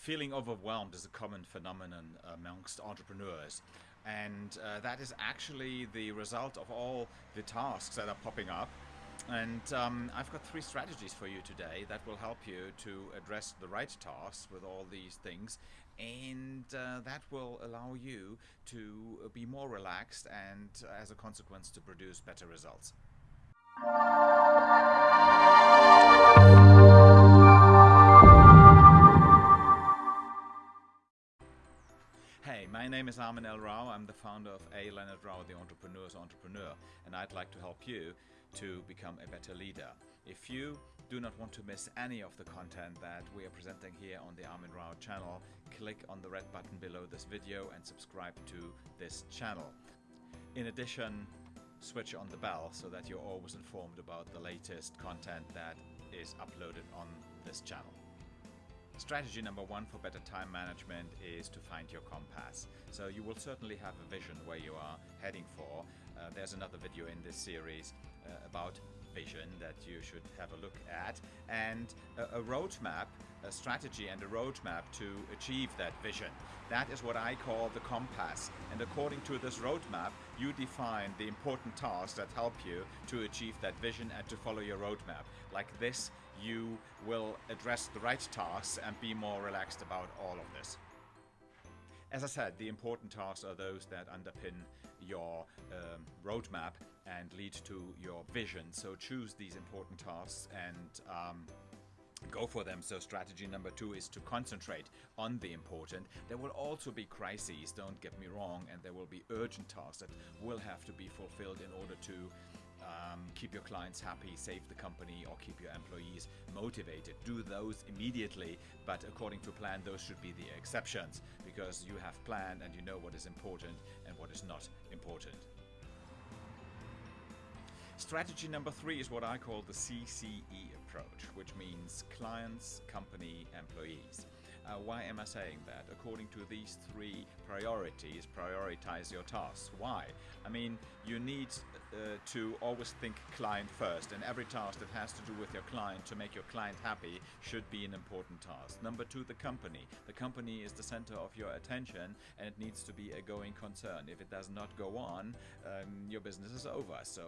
Feeling overwhelmed is a common phenomenon amongst entrepreneurs. And uh, that is actually the result of all the tasks that are popping up. And um, I've got three strategies for you today that will help you to address the right tasks with all these things. And uh, that will allow you to be more relaxed and, as a consequence, to produce better results. Name is Armin L. Rao. I'm the founder of A. Leonard Rao, the Entrepreneur's Entrepreneur, and I'd like to help you to become a better leader. If you do not want to miss any of the content that we are presenting here on the Armin Rao channel, click on the red button below this video and subscribe to this channel. In addition, switch on the bell so that you're always informed about the latest content that is uploaded on this channel. Strategy number one for better time management is to find your compass. So you will certainly have a vision where you are heading for. Uh, there's another video in this series uh, about vision that you should have a look at and a, a roadmap, a strategy and a roadmap to achieve that vision. That is what I call the compass. And according to this roadmap, you define the important tasks that help you to achieve that vision and to follow your roadmap. Like this, you will address the right tasks and be more relaxed about all of this. As I said, the important tasks are those that underpin your um, roadmap and lead to your vision. So choose these important tasks and um, go for them. So strategy number two is to concentrate on the important. There will also be crises, don't get me wrong, and there will be urgent tasks that will have to be fulfilled in order to um, keep your clients happy, save the company, or keep your employees motivated. Do those immediately, but according to plan, those should be the exceptions because you have planned and you know what is important and what is not important. Strategy number three is what I call the CCE approach, which means clients, company, employees. Uh, why am I saying that? According to these three priorities, prioritize your tasks. Why? I mean, you need uh, to always think client first, and every task that has to do with your client to make your client happy should be an important task. Number two, the company. The company is the center of your attention, and it needs to be a going concern. If it does not go on, um, your business is over. So,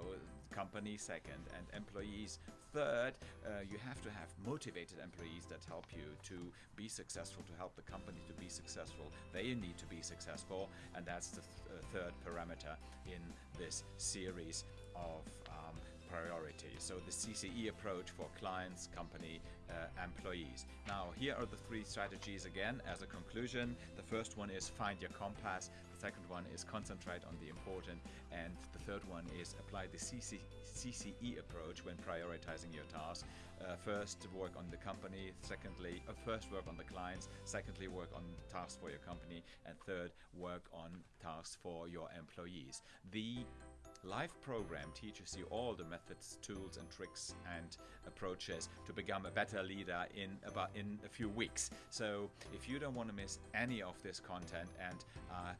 company second, and employees third. Uh, you have to have motivated employees that help you to be successful, to help the company to be successful. They need to be successful, and that's the th uh, third parameter in this series of um, priorities. So the CCE approach for clients, company, uh, employees. Now here are the three strategies again as a conclusion. The first one is find your compass. The second one is concentrate on the important. And the third one is apply the CC CCE approach when prioritizing your tasks. Uh, first work on the company, secondly, uh, first work on the clients, secondly work on tasks for your company, and third work on tasks for your employees. The live program teaches you all the methods, tools and tricks and approaches to become a better leader in about in a few weeks. So if you don't want to miss any of this content and uh,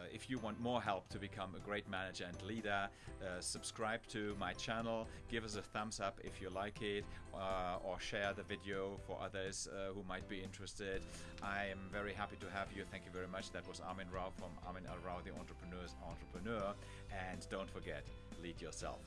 uh, if you want more help to become a great manager and leader, uh, subscribe to my channel, give us a thumbs up if you like it, uh, or share the video for others uh, who might be interested. I am very happy to have you. Thank you very much. That was Armin Rao from Armin L. Rao, the Entrepreneur's Entrepreneur. And don't forget, lead yourself.